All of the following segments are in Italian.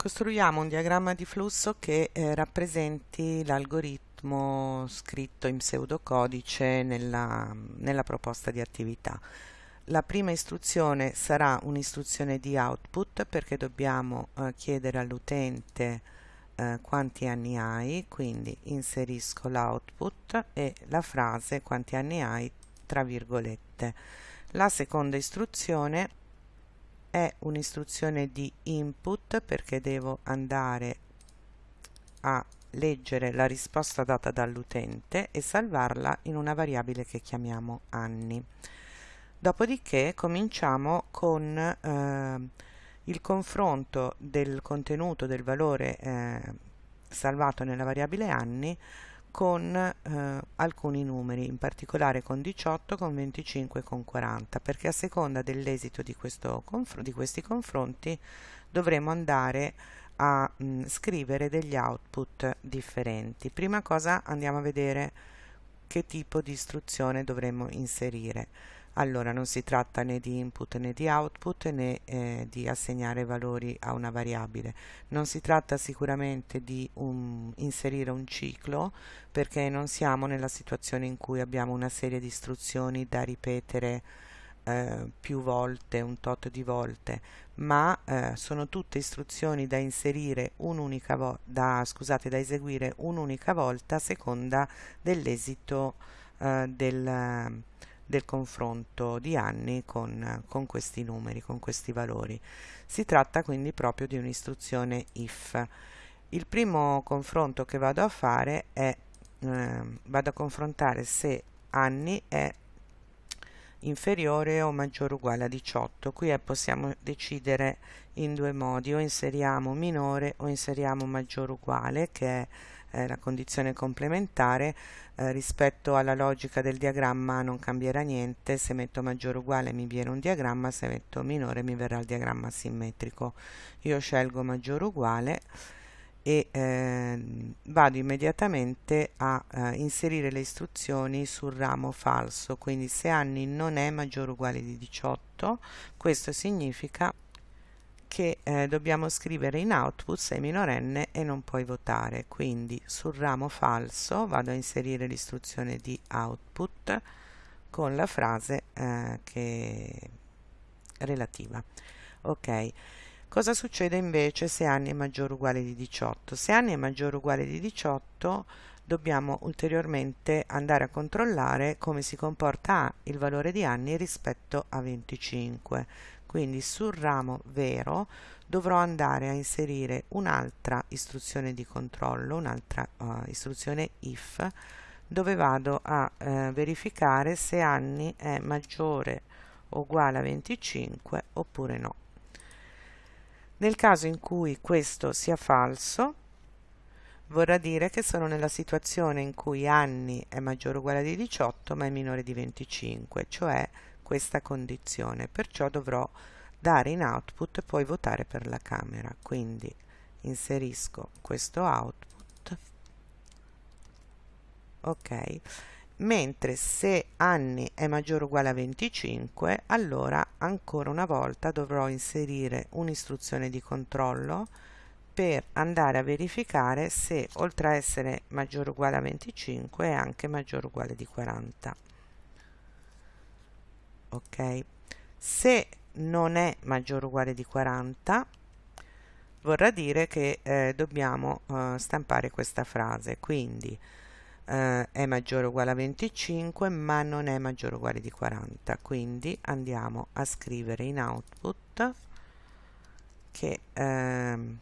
Costruiamo un diagramma di flusso che eh, rappresenti l'algoritmo scritto in pseudocodice nella, nella proposta di attività. La prima istruzione sarà un'istruzione di output perché dobbiamo eh, chiedere all'utente eh, quanti anni hai, quindi inserisco l'output e la frase quanti anni hai tra virgolette. La seconda istruzione è un'istruzione di input perché devo andare a leggere la risposta data dall'utente e salvarla in una variabile che chiamiamo anni. Dopodiché cominciamo con eh, il confronto del contenuto del valore eh, salvato nella variabile anni con eh, alcuni numeri, in particolare con 18, con 25 e con 40, perché a seconda dell'esito di, di, questi confronti dovremo andare a mh, scrivere degli output differenti. Prima cosa andiamo a vedere che tipo di istruzione dovremo inserire allora non si tratta né di input né di output né eh, di assegnare valori a una variabile. Non si tratta sicuramente di un, inserire un ciclo perché non siamo nella situazione in cui abbiamo una serie di istruzioni da ripetere eh, più volte, un tot di volte, ma eh, sono tutte istruzioni da inserire un'unica volta, scusate, da eseguire un'unica volta a seconda dell'esito eh, del del confronto di anni con, con questi numeri, con questi valori. Si tratta quindi proprio di un'istruzione if. Il primo confronto che vado a fare è eh, vado a confrontare se anni è inferiore o maggiore o uguale a 18 qui possiamo decidere in due modi o inseriamo minore o inseriamo maggiore o uguale che è eh, la condizione complementare eh, rispetto alla logica del diagramma non cambierà niente se metto maggiore o uguale mi viene un diagramma se metto minore mi verrà il diagramma simmetrico. Io scelgo maggiore o uguale e eh, vado immediatamente a eh, inserire le istruzioni sul ramo falso. Quindi se anni non è maggiore o uguale di 18 questo significa che eh, dobbiamo scrivere in output sei minorenne e non puoi votare. Quindi sul ramo falso vado a inserire l'istruzione di output con la frase eh, che relativa. Ok. Cosa succede invece se anni è maggiore o uguale di 18 se anni è maggiore o uguale di 18 dobbiamo ulteriormente andare a controllare come si comporta il valore di anni rispetto a 25 quindi sul ramo vero dovrò andare a inserire un'altra istruzione di controllo un'altra uh, istruzione if dove vado a uh, verificare se anni è maggiore o uguale a 25 oppure no. Nel caso in cui questo sia falso vorrà dire che sono nella situazione in cui anni è maggiore o uguale a 18 ma è minore di 25 cioè questa condizione, perciò dovrò dare in output e poi votare per la camera. Quindi inserisco questo output, ok, mentre se anni è maggiore o uguale a 25, allora ancora una volta dovrò inserire un'istruzione di controllo per andare a verificare se oltre a essere maggiore o uguale a 25 è anche maggiore o uguale di 40 ok? Se non è maggiore o uguale di 40 vorrà dire che eh, dobbiamo eh, stampare questa frase. Quindi eh, è maggiore o uguale a 25 ma non è maggiore o uguale di 40 quindi andiamo a scrivere in output che ehm,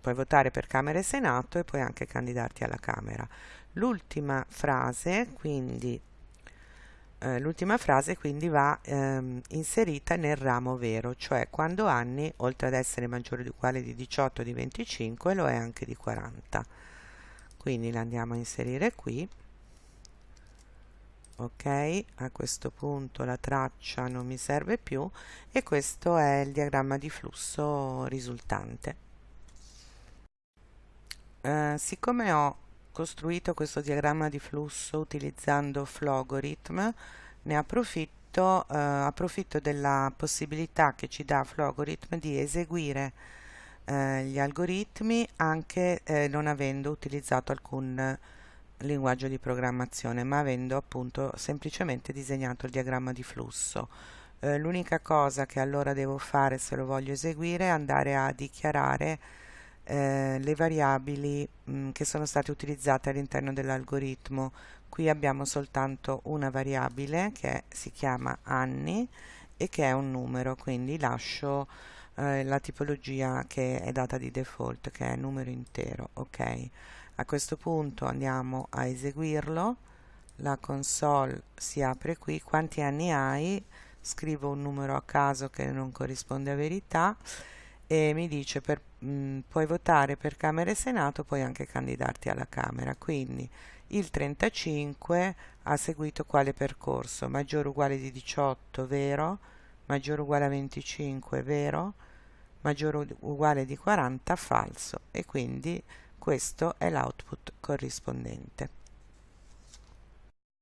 puoi votare per Camera e Senato e puoi anche candidarti alla Camera. L'ultima frase quindi eh, l'ultima frase quindi va ehm, inserita nel ramo vero, cioè quando anni, oltre ad essere maggiore o uguale di 18 o di 25, lo è anche di 40. Quindi la andiamo a inserire qui. Ok, a questo punto la traccia non mi serve più e questo è il diagramma di flusso risultante. Eh, siccome ho costruito questo diagramma di flusso utilizzando Flogorithm, ne approfitto, eh, approfitto della possibilità che ci dà Flogorithm di eseguire eh, gli algoritmi anche eh, non avendo utilizzato alcun linguaggio di programmazione ma avendo appunto semplicemente disegnato il diagramma di flusso. Eh, l'unica cosa che allora devo fare se lo voglio eseguire è andare a dichiarare eh, le variabili mh, mm, che sono state utilizzate all'interno dell'algoritmo. Qui abbiamo soltanto una variabile che si chiama anni e che è un numero quindi lascio eh, la tipologia che è data di default che è numero intero ok? A questo punto andiamo a eseguirlo. La console si apre qui. Quanti anni hai? Scrivo un numero a caso che non corrisponde a verità e mi dice per, mh, mm, puoi votare per Camera e Senato puoi anche candidarti alla Camera quindi il 35 ha seguito quale percorso? Maggiore uguale di 18 vero? Maggiore uguale a 25 vero? Maggiore uguale di 40 falso. E quindi questo è l'output corrispondente